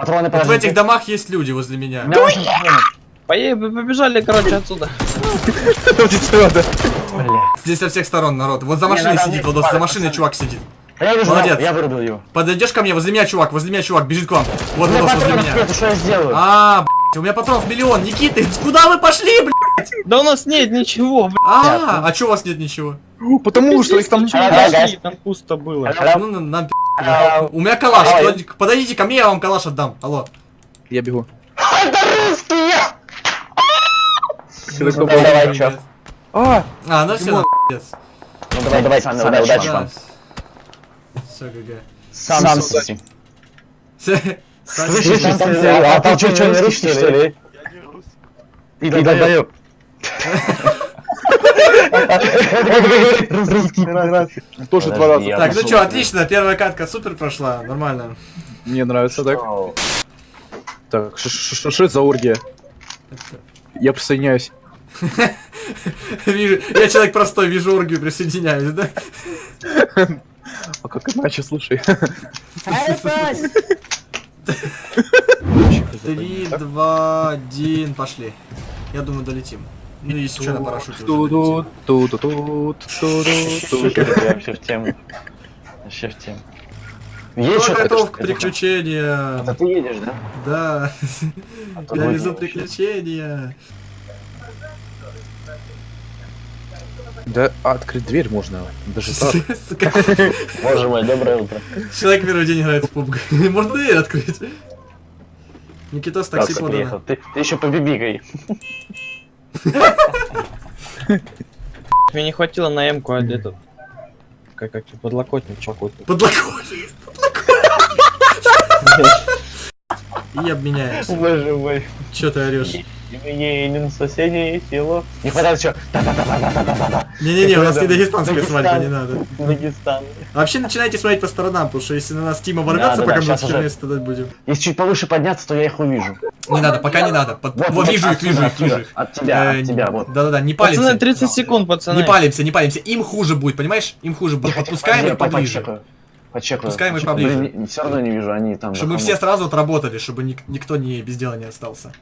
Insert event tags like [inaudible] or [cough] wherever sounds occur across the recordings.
Патроны Вот в подождите. этих домах есть люди возле меня. Меня побежали, короче, отсюда. Бля. Здесь со всех сторон народ. Вот за машиной сидит, Владос, за машиной чувак сидит. Я вижу, Молодец. я вырубил его. Подойдешь ко мне, возле меня чувак, возле меня чувак, бежит к вам. Вот, Владос, возле меня. что я сделаю? А, у меня патронов миллион. Никита, куда вы пошли, блядь? Да у нас нет ничего, блядь. А, а чё у вас нет ничего? Потому что их там... Там пусто было. Ну, на- нам пи***. А, У меня калаш. Подойдите ко мне, я вам калаш отдам. Алло. Я бегу. Это русские! Давай, чё? А, А, ну все, пиздец. Ну давай, давай, Саня, давай, удачи вам. Все, ГГ. Сам, Сам сам, Слышишь, Слышишь, там, а там что, что, не русский, что ли? Ты долбоёб. Русский. тоже два раза. я Так, ну что, отлично, первая катка супер прошла, нормально. Мне нравится так. Так, что это за оргия? Я присоединяюсь. Вижу, я человек простой, вижу оргию, присоединяюсь, да? А как иначе, слушай? Три, два, один, пошли. Я думаю, долетим. Ну, если что, на парашюте уже. Тут, тут, тут, тут, тут, вообще в тему. Вообще в тему. Есть Кто готов к приключениям? ты едешь, да? Да, А я везу приключения. Да открыть дверь можно. Даже так. [laughs] Боже мой, доброе утро. Человек первый день играет в PUBG. [laughs] Можно дверь открыть. Никитос такси подано. Ты, ты еще побибикай. Мне не хватило на М-ку, а этот... Как, как подлокотник какой-то. Подлокотник. [laughs] И обменяемся. Боже мой. Че ты орешь? Едем в соседнее село. Не хватает еще. Да-да-да-да-да-да-да. Не-не-не, у нас не дагестанская свадьба, не надо. Дагестан. Вообще начинайте смотреть по сторонам, потому что если на нас Тима ворвется, пока мы уже. херне страдать будем. Если чуть повыше подняться, то я их увижу. Не надо, пока не надо. Вот вижу их, вижу их, вижу их. От тебя, Э, от тебя, вот. Да-да-да, не Пацаны, палимся. 30 секунд, пацаны. Не палимся, не палимся. Им хуже будет, понимаешь? Им хуже будет. Подпускаем их поближе. Почекаю. Пускай мы поближе. Блин, все равно не вижу, они там. Чтобы мы все сразу отработали, чтобы ник- никто не без дела не остался.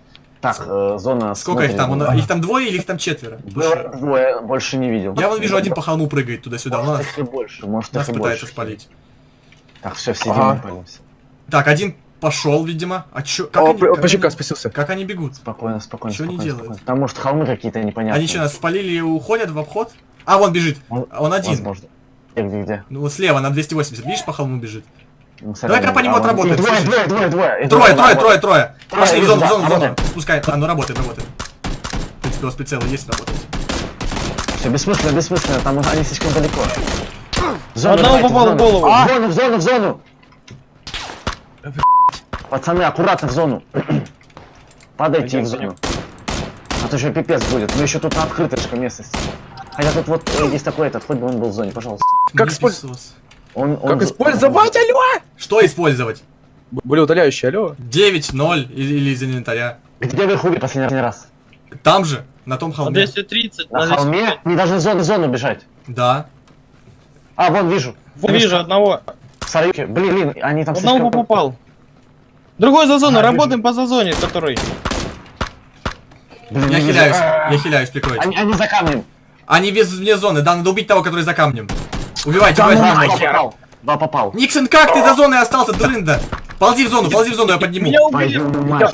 Так, э, зона. Сколько их там? Он- Их там двое или их там четверо? Двое, двое, больше не видел. Я вон вижу, один по холму прыгает туда-сюда. Он Может, нас, больше, может, нас пытается больше. спалить. Так, все, все Ага. не палимся. Так, один пошел, видимо. А чё? Как О, они, как ПЧК они- спасился. как они бегут? Спокойно, спокойно. Чё они делают? спокойно. Там, может, холмы какие-то непонятные. Они что, нас спалили и уходят в обход? А, вон бежит. Он- Он один. Возможно. Где, где, где? Ну, вот слева на 280. Видишь, по холму бежит. Ну, Давай-ка по нему а, отработаем, Двое, двое, двое, двое. Трое, трое, трое, трое. Пошли в зону, в зону, в зону. Спускай. А, ну работает, работает. В принципе, у вас прицелы есть, работает. Все, бессмысленно, бессмысленно, там они слишком далеко. Зону Одного давайте, попал в зону. голову. В зону, в зону, в зону! Пацаны, аккуратно в зону. Падайте в зону. А то еще пипец будет. Мы еще тут на открыточка местность. Хотя тут вот э, есть такой этот, хоть бы он был в зоне, пожалуйста. Как писос. Он, он Как за- использовать, алло? Что использовать? Более удаляющий, алло? 9, 0 или, или из инвентаря. Где вы их убили последний раз? Там же, на том На холме. 230, На на холме? Не должны в зону, в зону бежать. Да. А, вон вижу. Вижу одного. Сараюки. Блин, блин, они там Одного слишком... попал. Другой за зону, А, работаем по зазоне, который. Блин, Я вижу. хиляюсь, я хиляюсь, прикройте. Они, они за камнем. Они без, вне зоны, да, надо убить того, который за камнем. Убивайте, Да, убивайте. два нахер. попал. Два попал. Никсон, как ты за зоной остался, дрында? Ползи в зону, ползи в зону, я подниму. Меня убили. Владос,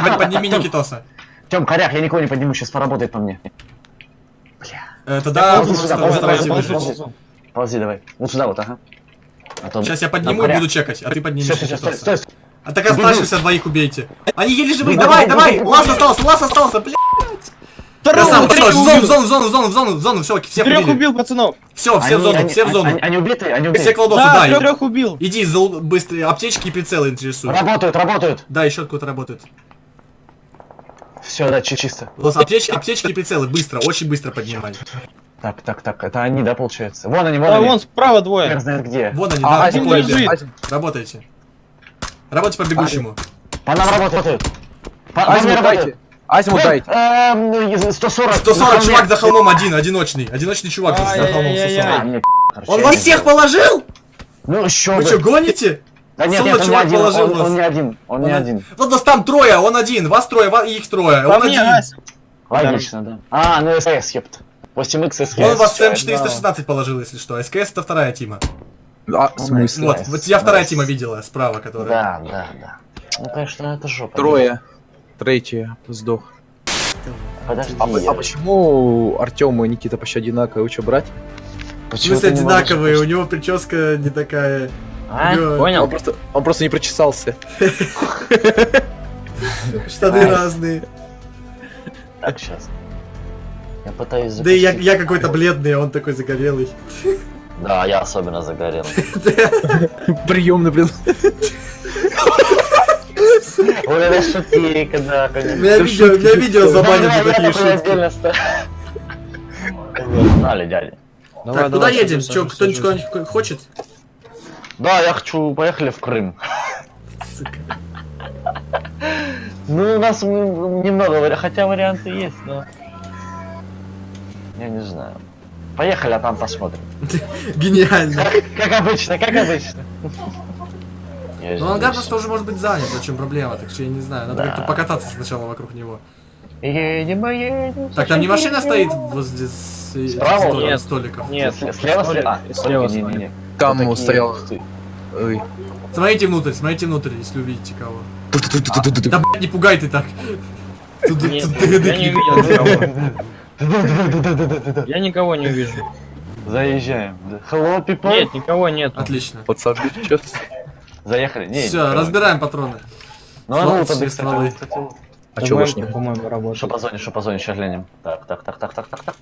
под- подними Никитоса. Тём, корях, я никого не подниму, сейчас поработает по мне. Э, Тогда Ползи давай. Вот сюда вот, ага. А. Сейчас я подниму и буду чекать, а ты стой, Никитоса. стой. А так оставшихся двоих убейте. Они еле живые, Бегу, давай, давай! бегу. остался, лаз остался, блядь! Второго, Красава, третьего в зону, в зону, в зону, в зону, в зону, в зону, все, всех Трех убили. убил, пацанов. Все, все в зону, они- все в зону. Они, они убиты, они Все убиты. кладосы, Да, да. трех убил. Иди, за быстрые аптечки и прицелы интересуют. Работают, работают. Да, еще откуда-то работает. Все, да, чи- чисто. Лос, аптечки, аптечки и прицелы, быстро, очень быстро поднимай. Так, так, так, это они, да, получается? Вон они, вон Да, они. вон справа Хер двое. знает где. Вон они, А, да, один лежит. Один. Работайте. Работайте по бегущему. По нам работают. По, по Азимут работают. Азимут дайте. Эм, 140. 140 на чувак за холмом один, одиночный. Одиночный чувак за за холмом Ай-яй-яй-яй. 140. А, Он вас не всех положил? Ну, еще Вы что, гоните? Да нет, нет, он не один, положил он, он не один, он не Он- один. Вот нас там трое, он один, вас трое, ва- их трое, По он мне, один. Ася. Логично, да. А, ну СС, ёпт. 8х СС. Он вас всё, М416 положил, если что. СКС это вторая тима. А, в смысле? Вот, вот я вторая тима видела, справа, которая. Да, да, да. Ну, конечно, это жопа. Трое. Третий сдох. Подожди. А, я- а почему Артем и Никита почти одинаковые? Вы что, брать? Почему смысле не можешь одинаковые, у него прическа не такая. А. Он понял? просто, он просто не прочесался. [laughs] Штаны разные. Так, сейчас. Я пытаюсь Да и я, я какой-то бледный, а он такой загорелый. Да, я особенно загорел. [laughs] Приемный, блин. [laughs] Оля, шутки, да, У конечно. меня видео, у меня видео забанят за Да, такие шутки. Знали, дядя. Так, куда едем? Че, кто-нибудь хочет? Да, я хочу, поехали в Крым. Сука. Ну, у нас немного, хотя варианты есть, но... Я не знаю. Поехали, а там посмотрим. [laughs] Гениально. Как обычно, как обычно. Я Ну, же ангар просто уже может быть занят, в чем проблема, так что я не знаю, надо Да. как-то покататься сначала вокруг него. Едем, едем. Так, там не машина стоит возле э, Справа? столик- Нет. столиков? Нет, С- Слева, столик, слева? слева не, не. Там Вот стоял-. Ой. Смотрите внутрь, смотрите внутрь, если увидите кого. Да, блядь, не пугай ты так. Тут- Нет, тут- я не увидел никого. Я никого не увижу. Заезжаем. Hello, people. Нет, никого нет. Отлично. Пацаны, сейчас. Заехали. Не, Все, разбираем патроны. Ну, а ну, кстати, А чё больше ТВМ-ка, не по-моему, Что работает. по зоне, что по зоне, сейчас глянем. Так, так, так, так, так, так, так.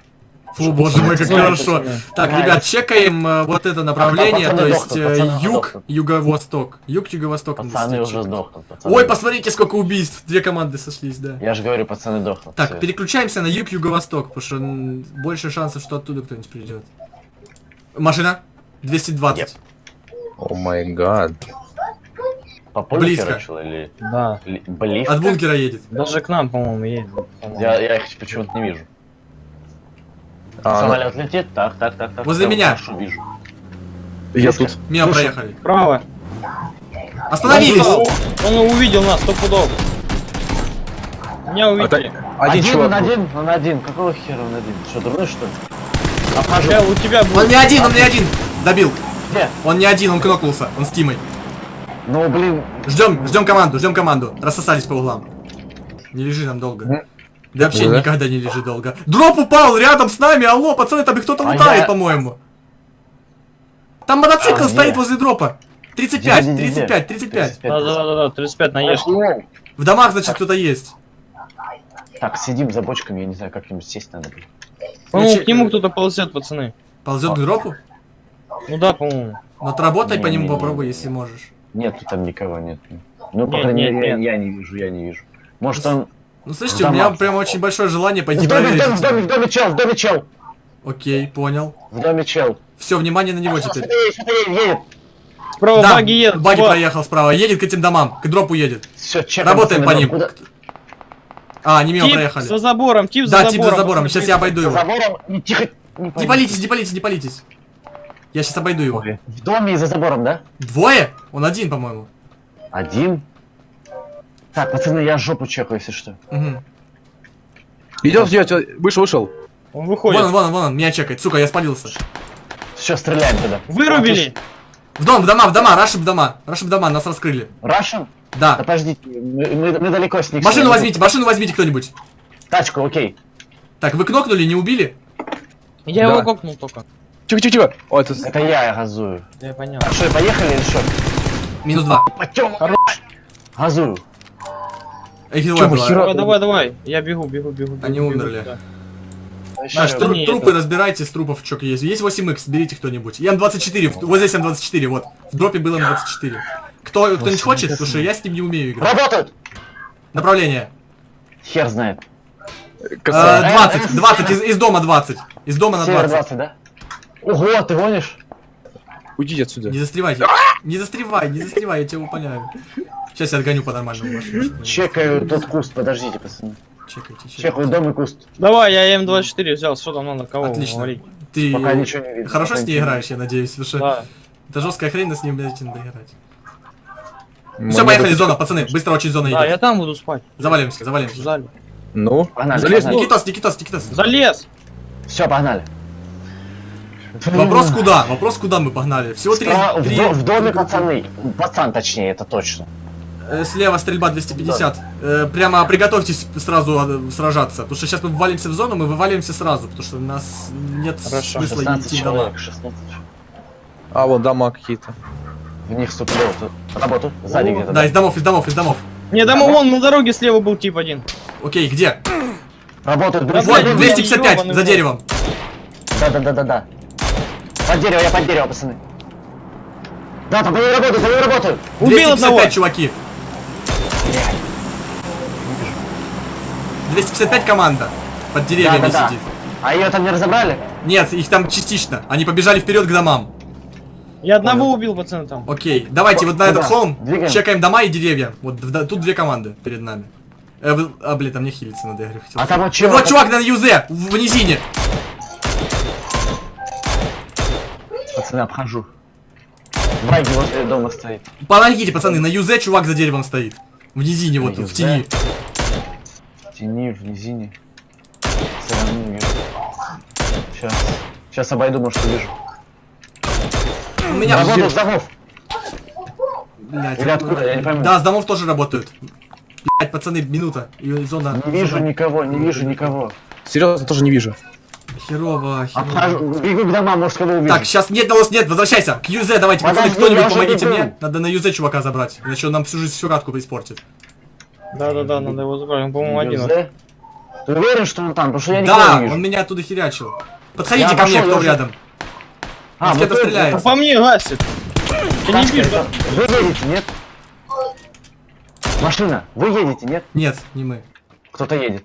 Фу, боже мой, как хорошо. Так, ребят, чекаем э, вот это направление, то есть э, юг, юго-восток. Юг, юго-восток. Пацаны уже сдохнут. Ой, посмотрите, сколько убийств. Две команды сошлись, да. Я же говорю, пацаны дохнут. Так, переключаемся на юг, юго-восток, потому что больше шансов, что оттуда кто-нибудь придет. Машина? 220. О май гад. По близко. или... Да. ли- Близко? От бункера едет. Даже к нам, по-моему, едет. Я, я их почему-то не вижу. А, Самолет летит, так, так, так, так. Возле я меня. Хорошо вижу. я тут. Мимо Слушай, проехали. Право. Остановились! Он увидел нас, сто пудов. Меня А увидели. Один он чувак. был. один, он один. Какого хера он один? Что, дурной что ли? Обхожу. Сейчас у тебя Он будет. не один, он не один! Добил. Где? Он не один, он кнокнулся. Он с Тимой. Ну, блин, Ждем, ждем команду, ждем команду. Рассосались по углам. Не лежи там долго. Да вообще Да? никогда не лежи долго. Дроп упал рядом с нами, алло, пацаны, там кто-то А лутает, я- по-моему. Там мотоцикл А, стоит нет. возле дропа. 35, Где, где, где? 35, 35. Да, да, да, да, 35 на ешь. В домах, значит, кто-то есть. Так, сидим за бочками, я не знаю, как-нибудь сесть надо. По-моему, к нему кто-то ползет, пацаны. Ползет к дропу? Ну да, по-моему. Но отработай по нему попробуй, если можешь. Нету там никого, нет. Ну, по Нет, крайней нет, мере, я- нет. я не вижу, я не вижу. Может он... Ну, слышите, В у меня прям очень большое желание В пойти доме, в доме, в доме, в доме чел, в доме чел! Окей, понял. В доме чел. Все, внимание на него теперь. Едет, едет. Справа Да, баги едет. баги вот. проехал справа. Едет к этим домам, к дропу едет. Все. Работаем по ним. Куда? А, они мимо Тип проехали. за забором, тип за Да, забором. тип за забором. Сейчас я обойду За его. забором. Не, тихо. Не, Не палитесь, не палитесь, не палитесь. Я сейчас обойду его. В доме и за забором, да? Двое? Он один, по-моему. Один. Так, пацаны, я жопу чекаю, если что. Угу. Идет, идет, вышел, вышел. Он Вон выходит. он, вон он, вон он, меня чекает. Сука, я спалился. Все, стреляем туда. Вырубили. В дом, в дома, в дома, раши в дома. Раши в дома, нас раскрыли. Рашен? Да Да. подождите, мы, мы- мы далеко с них. Машину возьмите, машину возьмите кто-нибудь. Тачку, окей. Так, вы кнокнули, не убили? Я Да. его кокнул только. Тихо, тихо, тихо. О, это... Это я, я газую. Я понял. А что, поехали или что? Минус два. Газую. Двое мы было. хера- Давай, давай, давай. Я бегу, бегу, бегу. бегу, Они бегу умерли. туда. Наш, тру- не трупы это. разбирайте, с трупов что есть. Есть 8х, берите кто-нибудь. И М24, в- вот здесь М24, вот. В дропе был М24. Кто, кто-нибудь хочет? Потому что я с ним не умею играть. Работают! Направление. Хер знает. Касается. Э, 20, 20, из, из дома 20. Из дома на Север 20. 20, да? Ого, ты гонишь? Уйдите отсюда. Не застревайте. Не застревай, не застревай, я тебя выполняю. Сейчас я отгоню по нормальному машину. чтобы- Чекаю тот куст, подождите, пацаны. Чекайте, чекайте. Чекаю дом и куст. Давай, я М24 взял. Что там надо? Кого Отлично. говорить? Ты Пока ничего не видно. хорошо с ней играешь, я надеюсь, потому что Да. это жесткая хрень, но с ним, блядь, надо играть. Все, поехали, зона, пацаны, быстро очень зона Да, я идет. там буду спать. Завалимся, В завалимся. зале. Ну, Погнали, залез. Никитос, Никитос, Никитос. Залез! Все, погнали. Вопрос куда? Вопрос куда мы погнали? Всего три... В, три- до- в доме пацаны. Пацан точнее, это точно. Э, Слева стрельба 250. Э, Прямо приготовьтесь сразу э, сражаться. Потому что сейчас мы ввалимся в зону, мы вываливаемся сразу. Потому что у нас нет Хорошо. смысла 16 идти в дома. человек, 16. А, вон дома какие-то. В них вступили тут. Работу. Сзади где-то. Да, из домов, из домов, из домов. Не, там вон на дороге слева был тип один. Окей, где? Работают. Да, Вот, блин, 255, ёбаный за в деревом. Да, да, да, да, да. Под дерево, я под дерево, пацаны. Да, там по ней работают, по ней работают. Убил 255, одного! чуваки. 255 команда. Под Да, деревьями да, да. сидит. А ее там не разобрали? Нет, их там частично. Они побежали вперед к домам. Я одного убил, пацаны, там. Окей, давайте вот на этот холм Двигаем. чекаем дома и деревья. Вот в- да, тут две команды перед нами. Э, вы- а, блин, там не хилиться надо, я говорю, хотел. А там вот И чего? вот чувак на юзе, в, в низине. Пацаны, обхожу. Баги возле дома стоит. Помогите, пацаны, на юзе чувак за деревом стоит. В низине, вот, На в юзе? тени. В тени, в низине. Сейчас. Сейчас обойду, может, увижу. У меня... Работают с домов. Блядь, Или откуда, я не пойму. Да, с домов тоже работают. Блять, пацаны, минута. И зона... Не вижу зона. никого, не вижу никого. Серьезно, тоже не вижу. Херово, херово. Бегу к домам, может, кого увижу. Так, сейчас нет, Долос, нет, возвращайся. К Юзе давайте, пацаны, кто-нибудь помогите мне. Надо на Юзе чувака забрать. Иначе он нам всю жизнь всю катку испортит. Да-да-да, надо его забрать, он, по-моему, один. Юзе? Ты уверен, что он там? Потому что я Да, не вижу. он меня оттуда херячил. Подходите Я ко мне, кто уже- рядом. А, вот это- стреляет. По мне гасит. Ты не это- Вы едете, нет? Машина, вы едете, нет? Нет, не мы. Кто-то едет.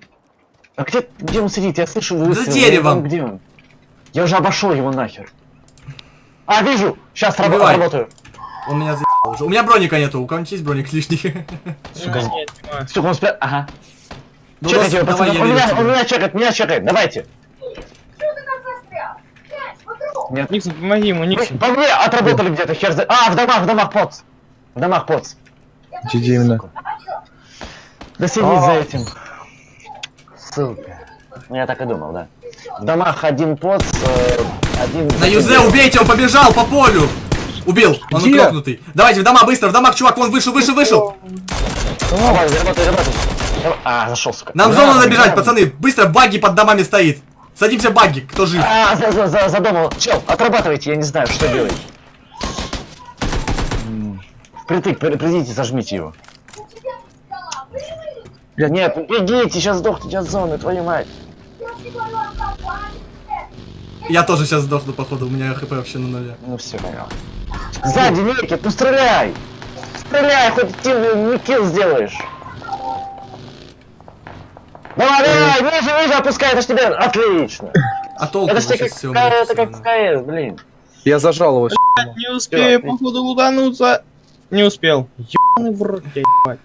А где, где он сидит? Я слышу За выстрел. деревом. Я не знаю, Где он? Я уже обошел его нахер. А, вижу! Сейчас раб- Убивай. работаю. Он меня за***л уже. У меня броника нету. У кого-нибудь есть броник лишний? [laughs] Сука? Нет. Сука, он спят. Ага. Ну, Чекайте его, давай, пацаны. я Он меня, он меня чекает, меня чекает. Давайте. Нет. Никсон, помоги ему, Никсон. По мне отработали где-то, хер за... А, в домах, в домах поц. В домах поц. Где именно? Да сидит за этим. Ссылка. Ну, я так и думал, да. В домах один поц, э, один... На Юзе убейте, он побежал по полю. Убил, он Где? укропнутый. Давайте в дома, быстро, в домах, чувак, он вышел, вышел, вышел. Давай, работай, работай. Давай. А, зашел, сука. Нам Да, зону надо да, бежать, да. пацаны. Быстро, багги под домами стоит. Садимся в багги, кто жив. А, за, за, за, задумал. Чел, отрабатывайте, я не знаю, что делать. Впритык, при- придите, зажмите его. Блядь. Нет, бегите, сейчас сдохните от зоны, твою мать. Я тоже сейчас сдохну, походу, у меня хп вообще на нуле. Ну все, понял. Сзади, Никит, ну стреляй! Стреляй, хоть ты не килл сделаешь. Давай, давай, ниже, ниже, опускай, это ж тебе отлично. А толку Это ж тебе как, все это как в КС, блин. Я зажал его. Не успею, походу, лутануться. Не успел. Ебаный в рот, я ебать.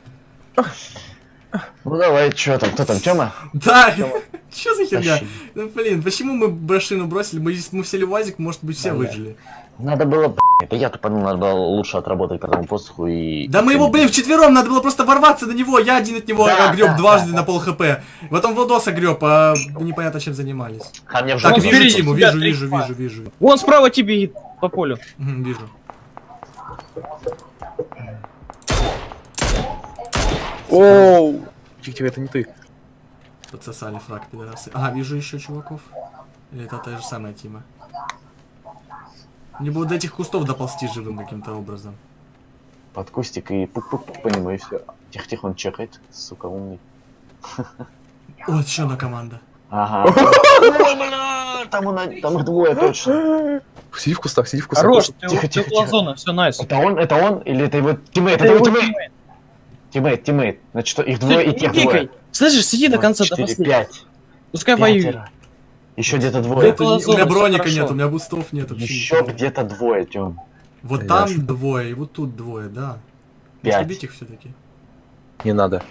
Ну давай, что там, кто там, Тёма? Да, [laughs] что за херня? Ну, блин, почему мы машину бросили? Мы, мы сели в УАЗик, может быть, все выжили. Надо было, это я тупанул, надо было лучше отработать по тому посоху и... Да мы его, блин, вчетвером, надо было просто ворваться на него. Я один от него Да, греб да, дважды да, на пол хп. Потом Владоса греб, а непонятно чем занимались. А мне Так, вижу тебя вижу, вижу, вижу, вижу. Вон справа тебе по полю. Вижу. Оу! Тихо, это не ты. Подсосали фраг, пидорасы. Ага, вижу еще чуваков. Или это та же самая Тима. Мне бы до этих кустов доползти живым каким-то образом. под кустик и пук-пук-пук по нему и все. Тихо-тихо, он чекает, сука, умный. О, еще одна команда. Ага. [laughs] Там, он- там их двое точно. Сиди в кустах, сиди в кустах. Хорош, Тихо, тихо, тихо. зона, все, nice. Это он, это он, или это его teammate? Это, его teammate. Teammate. Teammate. Значит, что, их Ты двое и тех двое. Слышишь, сиди до конца, до последнего. пять. Пускай. Пятеро. Еще где-то двое. Это не- у меня броника нет, у меня бустов нет. Еще где-то двое, Тем. Вот Да там двое, и вот тут двое, да. Пять. Убить их все-таки. Не надо.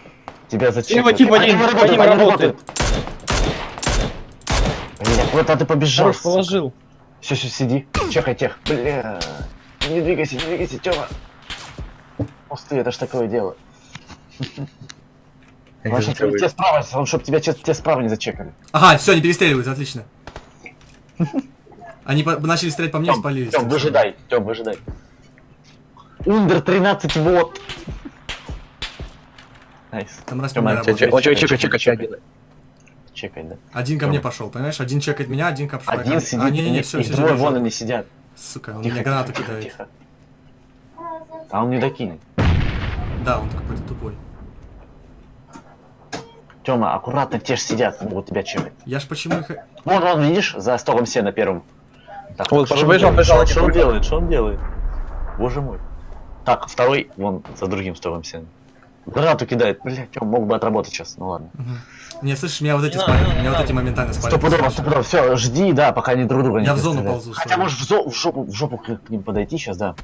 Тебя зачем? Слева тип один, по ним работает. Блин, куда ты побежал? Хорош, положил. Все, все, сиди. Чекай тех. Бля. Не двигайся, не двигайся, Тёма. Пустые, это ж такое дело. Не знаю, тебе справа, он, чтобы тебя че- те справа не зачекали. Ага, все, они перестреливаются, отлично. Они по- начали стрелять по мне и спалились. Тём, выжидай, Тём, выжидай. Ундер 13 вот. Найс. Там тебя работает. Он Чекай, чека, чекай, чека, чекай. Чекай, да. Один ко мне пошел, понимаешь? Один чекает меня, один ко Один сидит, А, не-не-не, и- все, и все, двое вон они сидят. Сука, он меня гранату тихо, кидает. тихо. А он не докинет. Да, он какой-то тупой. Тёма, аккуратно, те же сидят, могут тебя чекать. Я ж почему их... Вон, вон, видишь, за столом сена первым. Так, Вот, что он побежал, делает? побежал, Что- Что он делает? Что он делает? Боже мой. Так, второй, вон, за другим столом сена. Гранату кидает. Блядь, Тём, мог бы отработать сейчас, ну ладно. Мгм. Не, слышишь, меня вот эти спалят, надо, меня вот эти моментально спалят. Стопудово, стопудово, все, жди, да, пока они друг друга не Я в зону ползу, Хотя можешь в, зо- в жопу, в жопу к, к ним подойти сейчас, да.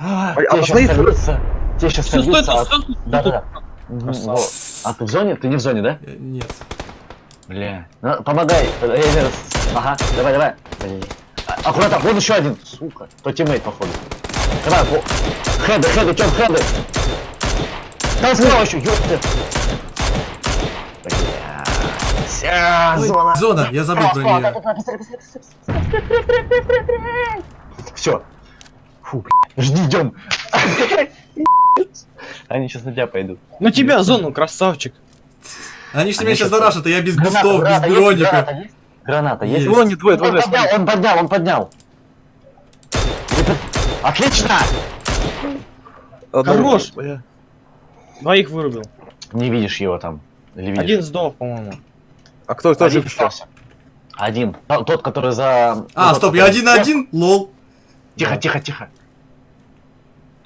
А, а те сейчас сольются, те сейчас сольются, а- Да, да, да. А ты в зоне? Ты не в зоне, да? Э, Нет. Бля. Ну, помогай. Э, э, Ага, давай, давай. Блин. А- Аккуратно, вон еще один. Сука. То тиммейт, походу. Давай, во. Хеды, хеды, чем хеды? Там справа еще, ёпта. Бля. Зона. Зона, я забыл про нее. Все. Фу, бля. Жди, идем. Они сейчас на тебя пойдут. Ну тебя зону, красавчик. Они ж Они меня сейчас зарашат, а я без бустов, без броника. Граната есть? Граната есть? Есть. Вон они двое, Он двое, поднял, он поднял, он поднял. Отлично! Хорош. Двоих вырубил. Не видишь его там. Или видишь? Один сдох, по-моему. А кто, кто жив остался. Один. Тот, который за... А, стоп, я один на один? Лол. Тихо, тихо, тихо.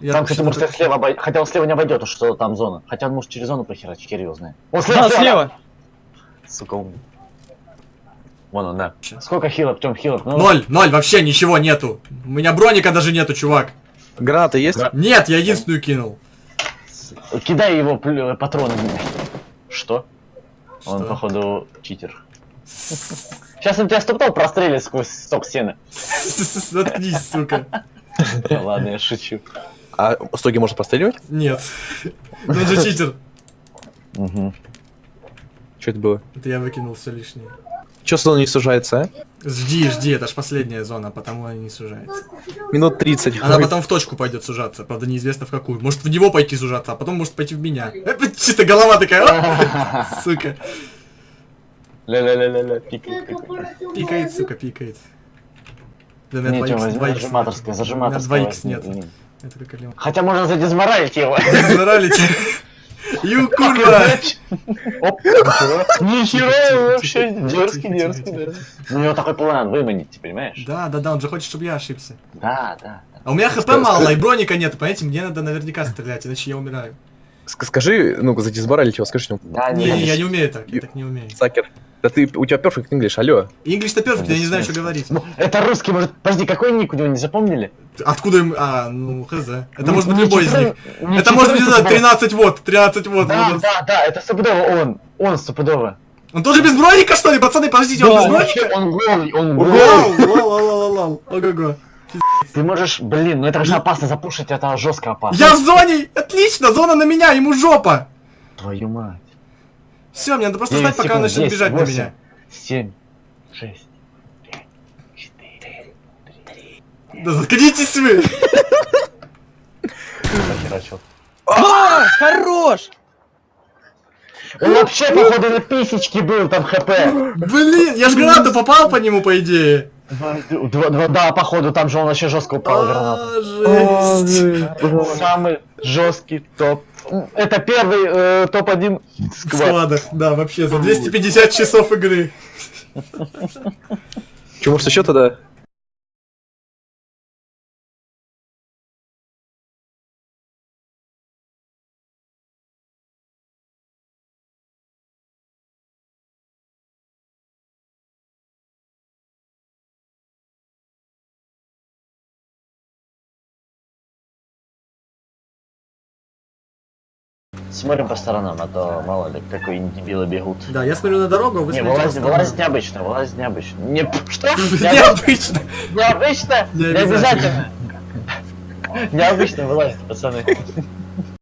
Я там, кстати, что-то может, слева обой- Хотя он слева не обойдет, уж что там зона. Хотя он может через зону прохерачить, хер его знает. Он слева, Да, слева. Сука, умный. Вон он, да. Сколько хилок, Тём, хилок? Ну, Ноль, ноль, вообще ничего нету. У меня броника даже нету, чувак. Гранаты есть? Гра- Нет, я единственную кинул. Кидай его пл- патроны. Что? Он, Что? походу, читер. Сейчас он тебя стопал прострелит сквозь сток сена. [laughs] Заткнись, сука. Да Ладно, я шучу. А стоги можно простреливать? Нет. Ну же читер. Мгм. Что это было? Это я выкинул все лишнее. Че зона не сужается, а? Жди, жди, это ж последняя зона, потому она не сужается. Минут 30. Она потом в точку пойдет сужаться, правда неизвестно в какую. Может в него пойти сужаться, а потом может пойти в меня. Это чисто голова такая, «Оп!» [laughs] сука. Ля-ля-ля-ля-ля, пикает. Пикает, сука, пикает. Да, у меня Не, Тём, 2х, возьми 2х зажиматорское, нет. У зажиматорское. меня 2х возьми, нет. Это как алима. Хотя можно задизморалить его. Тебя. [laughs] Ю, курва! Ничего. Вообще дерзкий, дерзкий, дерзкий. У него такой план выманить, ты понимаешь? Да, да, да, он же хочет, чтобы я ошибся. Да, да. А у меня хп мало, и броника нет, понимаете, мне надо наверняка стрелять, иначе я умираю. ск- Скажи, ну, задизморалить его, скажи. Да, Не, не, я не умею так, я так не умею. Sucker. Да ты, у тебя perfect English, алло. English-то perfect, я не знаю, что говорить. Ну, Это русский, может, подожди, какой ник у него не запомнили? Откуда им... А, ну, хз. Это Ну, может быть любой из них. Это может быть, не знаю, 14, 13 вот, 13 вот. Да, да, да, это стопудово он. Он стопудово. Он тоже без броника, что ли? Пацаны, подождите, он без броника? Он голый, он Вау, голый. лол, лол, лол. Ого-го. Ты можешь, блин, ну это же опасно запушить, это жестко опасно. Я в зоне! Отлично, зона на меня, ему жопа! Твою мать. Все, мне надо просто ждать, пока он секунд, начнет 10, бежать на 8, меня. 7, 6, 5, 4, Да заткнитесь вы! А, хорош! Он вообще, походу, на писечке был, там хп. Блин, я ж гранату попал по нему, по идее. Два- два- да, походу, там же он вообще жестко упал гранату. А, жесть. Самый жесткий топ. Это первый э, топ-1 В сквад. складах, да, вообще, за 250 часов игры. Че, может еще тогда? Смотрим по сторонам, а то мало ли, какие дебилы бегут. Да, я смотрю на дорогу, а вы Не, сторонам. вылазить необычно, вылазить необычно. Не, что? [laughs] Необычно. Необычно? Не обязательно. Необычно вылазит, пацаны.